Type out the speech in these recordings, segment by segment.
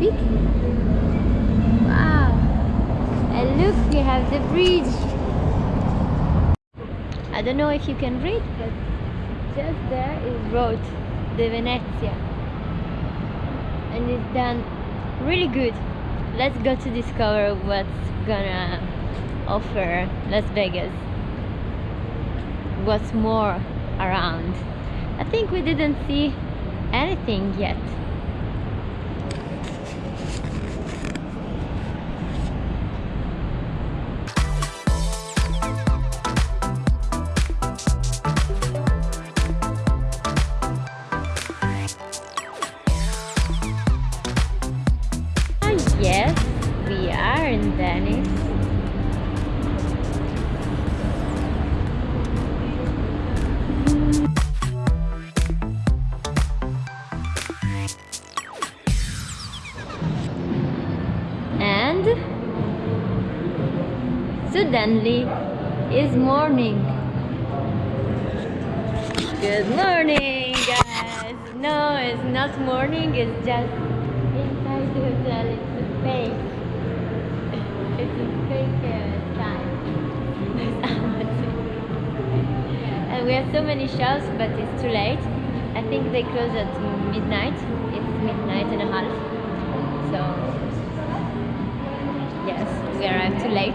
Wow. And look, we have the bridge. I don't know if you can read, but just there is road, the Venezia. And it's done really good. Let's go to discover what's gonna offer Las Vegas. What's more around. I think we didn't see anything yet. Yes, we are in Venice. And suddenly is morning. Good morning, guys. No, it's not morning. It's just inside the hotel. Fake. It's a fake uh, time. and we have so many shows, but it's too late. I think they close at midnight. It's midnight and a half. So yes, we arrived too late.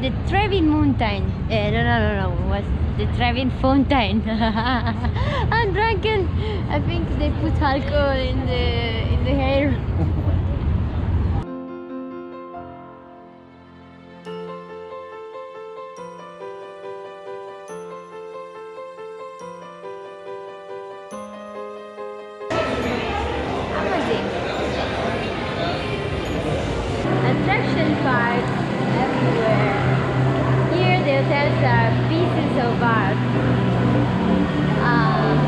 The Trevi Mountain. Uh, no, no, no, no. Was the Trevi Fountain? I'm drunken. I think they put alcohol in the in the hair. Amazing. Attraction parks everywhere. Here the hotels are pieces of art. Um,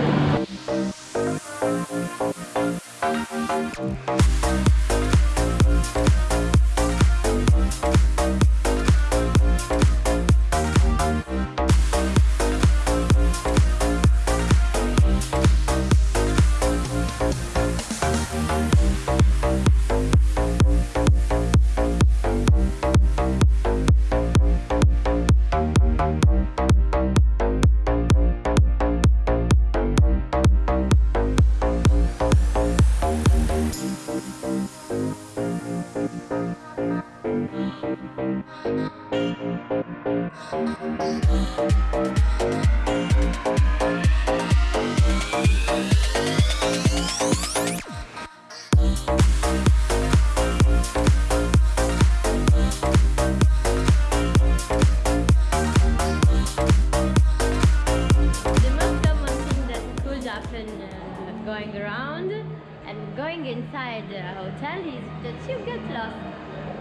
the hotel is that you get lost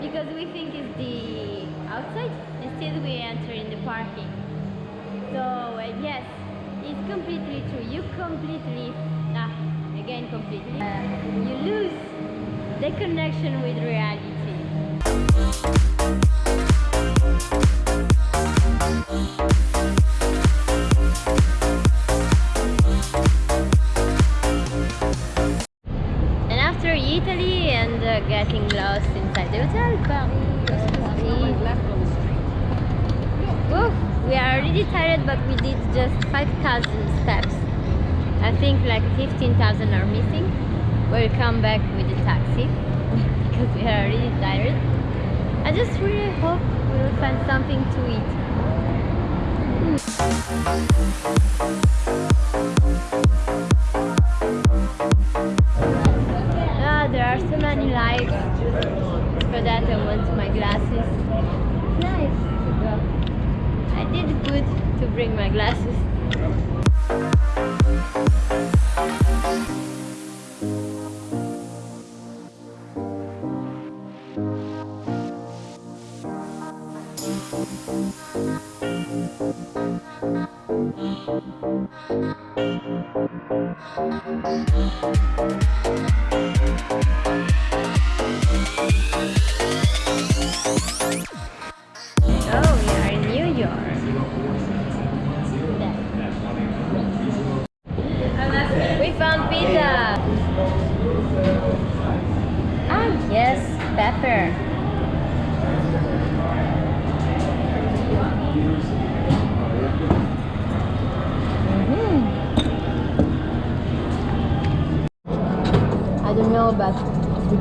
because we think it's the outside instead we enter in the parking. So uh, yes, it's completely true. You completely, ah, again completely, uh, you lose the connection with reality. And after Italy and uh, getting lost inside the hotel, Paris. Oof, we are already tired, but we did just 5,000 steps. I think like 15,000 are missing. We'll come back with the taxi because we are already tired. I just really hope we will find something to eat. Ah, so many lights. For that, I want my glasses. Nice. I did good to bring my glasses. Oh,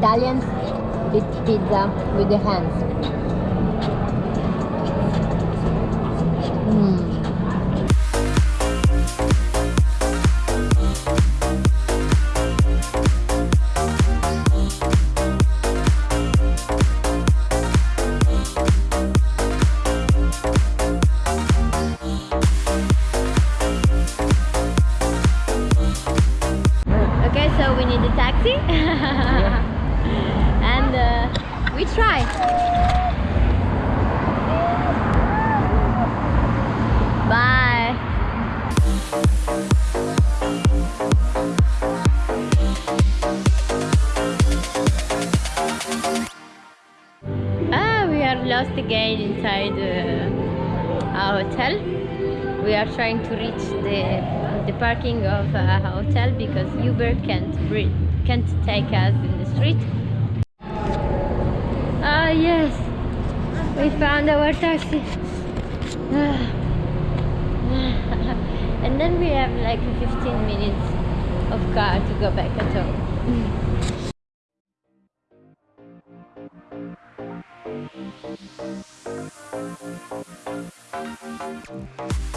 Italians eat pizza with the hands. Uh, we try. Bye. Ah, we are lost again inside uh, our hotel. We are trying to reach the the parking of a hotel because Uber can't can't take us in the street. Yes, we found our taxi. and then we have like 15 minutes of car to go back at home.